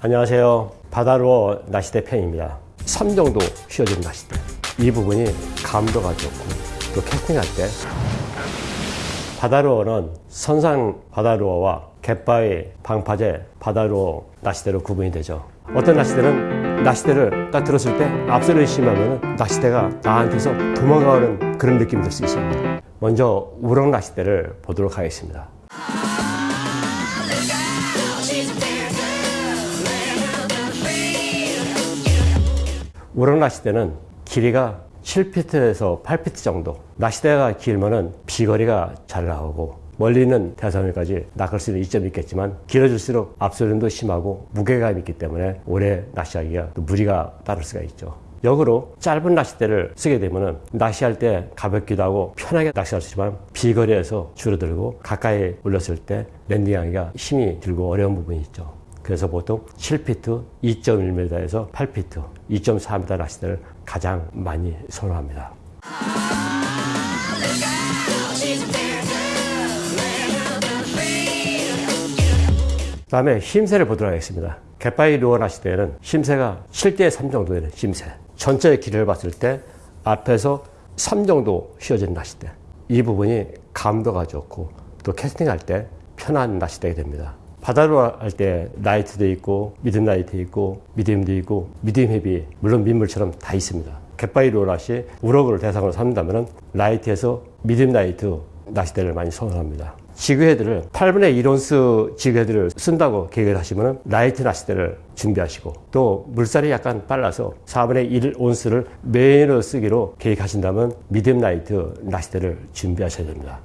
안녕하세요. 바다로 낚시대 팬입니다. 3 정도 휘어진 낚시대. 이 부분이 감도가 좋고 또 캐스팅할 때 바다루어는 선상 바다루어와 갯바위, 방파제, 바다루어 낚시대로 구분이 되죠. 어떤 낚시대는 낚시대를 딱 들었을 때 앞서를 심하면 낚시대가 나한테서 도망가는 그런 느낌이 들 수 있습니다. 먼저 우럭 낚시대를 보도록 하겠습니다. 우럭 낚시대는 길이가 7피트에서 8피트 정도 낚시대가 길면은 비거리가 잘 나오고 멀리 있는 대상물까지 낚을 수 있는 이점이 있겠지만 길어질수록 앞소림도 심하고 무게감이 있기 때문에 오래 낚시하기가 또 무리가 따를 수가 있죠. 역으로 짧은 낚싯대를 쓰게 되면 낚시할 때 가볍기도 하고 편하게 낚시할 수 있지만 비거리에서 줄어들고 가까이 올렸을 때 랜딩하기가 힘이 들고 어려운 부분이 있죠. 그래서 보통 7피트, 2.1m에서 8피트, 2.4m 낚시대를 가장 많이 선호합니다. 그 다음에 힘새를 보도록 하겠습니다. 갯바위 루어 낚시대에는 힘새가 7대 3 정도 되는 힘새. 전체의 길이를 봤을 때 앞에서 3 정도 휘어진 낚시대. 이 부분이 감도가 좋고 또 캐스팅할 때 편한 낚시대가 됩니다. 바다로 할때 light도 있고 mid light 있고 medium도 있고 medium heavy 물론 민물처럼 다 있습니다. 갯바위로 낚시 우럭을 대상으로 삼는다면 light에서 medium light 낚시대를 많이 선호합니다. jig head를 8분의 1온스 jig head를 쓴다고 계획을 하시면 light 낚시대를 준비하시고 또 물살이 약간 빨라서 4분의 1온스를 main으로 쓰기로 계획하신다면 medium light 낚시대를 준비하셔야 됩니다.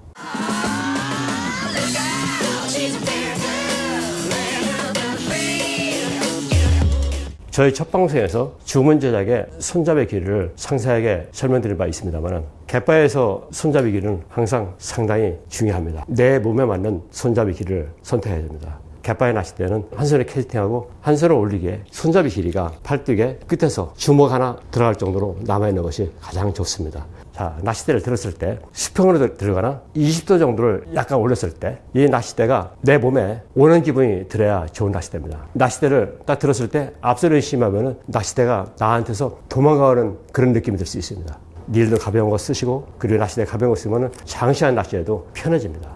저희 첫 방송에서 주문 제작의 손잡이 길이를 상세하게 설명드린 바 있습니다만 갯바에서 손잡이 길이는 항상 상당히 중요합니다. 내 몸에 맞는 손잡이 길이를 선택해야 됩니다. 갯바에 낚시 때는 한 손에 캐스팅하고 한 손을 올리기에 손잡이 길이가 팔뚝의 끝에서 주먹 하나 들어갈 정도로 남아있는 것이 가장 좋습니다. 자, 낚싯대를 들었을 때 수평으로 들어가나 20도 정도를 약간 올렸을 때 이 낚싯대가 내 몸에 오는 기분이 들어야 좋은 낚싯대입니다. 낚싯대를 딱 들었을 때 앞서를 심하면 낚싯대가 나한테서 도망가는 그런 느낌이 들 수 있습니다. 닐도 가벼운 거 쓰시고 그리고 낚싯대 가벼운 거 쓰면 장시간 낚시에도 편해집니다.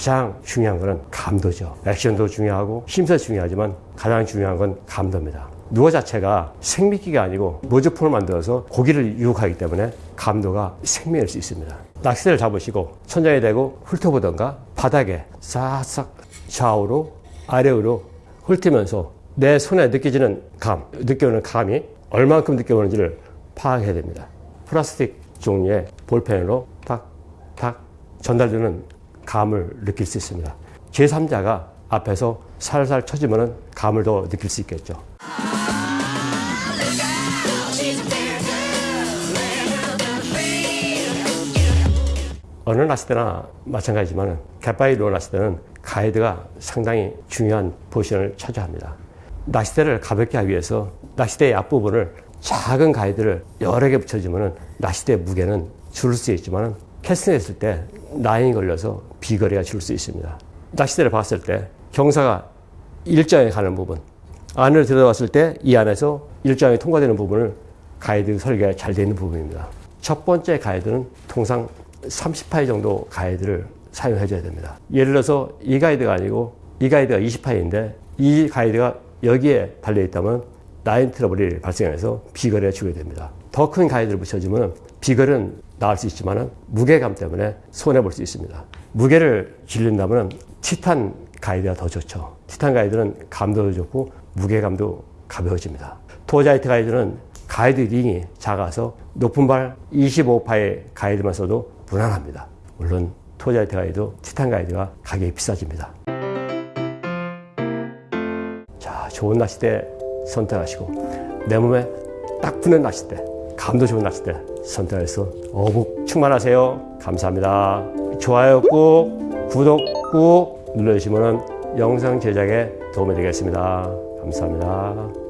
가장 중요한 것은 감도죠. 액션도 중요하고 힘도 중요하지만 가장 중요한 건 감도입니다. 누어 자체가 생미끼가 아니고 모조품을 만들어서 고기를 유혹하기 때문에 감도가 생명일 수 있습니다. 낚싯대를 잡으시고 천장에 대고 훑어보던가 바닥에 싹싹 좌우로 아래로 훑으면서 내 손에 느껴지는 감, 느껴오는 감이 얼만큼 느껴오는지를 파악해야 됩니다. 플라스틱 종류의 볼펜으로 탁 탁 전달되는 감을 느낄 수 있습니다. 제3자가 앞에서 살살 쳐주면 감을 더 느낄 수 있겠죠. 어느 낚시대나 마찬가지지만 갯바위 로 낚시대는 가이드가 상당히 중요한 포지션을 차지합니다. 낚시대를 가볍게 하기 위해서 낚시대의 앞부분을 작은 가이드를 여러 개 붙여주면 낚시대 무게는 줄을 수 있지만 캐스팅했을 때 라인이 걸려서 비거리가 줄 수 있습니다. 낚시대를 봤을 때 경사가 일정에 가는 부분 안을 들어봤을 때 이 안에서 일정이 통과되는 부분을 가이드 설계가 잘 되어 있는 부분입니다. 첫 번째 가이드는 통상 30파이 정도 가이드를 사용해 줘야 됩니다. 예를 들어서 이 가이드가 아니고 이 가이드가 20파이인데 이 가이드가 여기에 달려 있다면 라인 트러블이 발생해서 비거리가 주게 됩니다. 더 큰 가이드를 붙여주면 비거리는 나을 수 있지만 무게감 때문에 손해볼 수 있습니다. 무게를 질린다면 티탄 가이드가 더 좋죠. 티탄 가이드는 감도도 좋고 무게감도 가벼워집니다. 토자이트 가이드는 가이드 링이 작아서 높은 발 25파의 가이드만 써도 무난합니다. 물론 토자이트 가이드, 티탄 가이드가 가격이 비싸집니다. 자, 좋은 낚싯대 선택하시고 내 몸에 딱 붙는 낚싯대, 감도 좋은 낚싯대 선택해서 어묵 충만하세요. 감사합니다. 좋아요 꾹, 구독 꾹 눌러주시면 영상 제작에 도움이 되겠습니다. 감사합니다.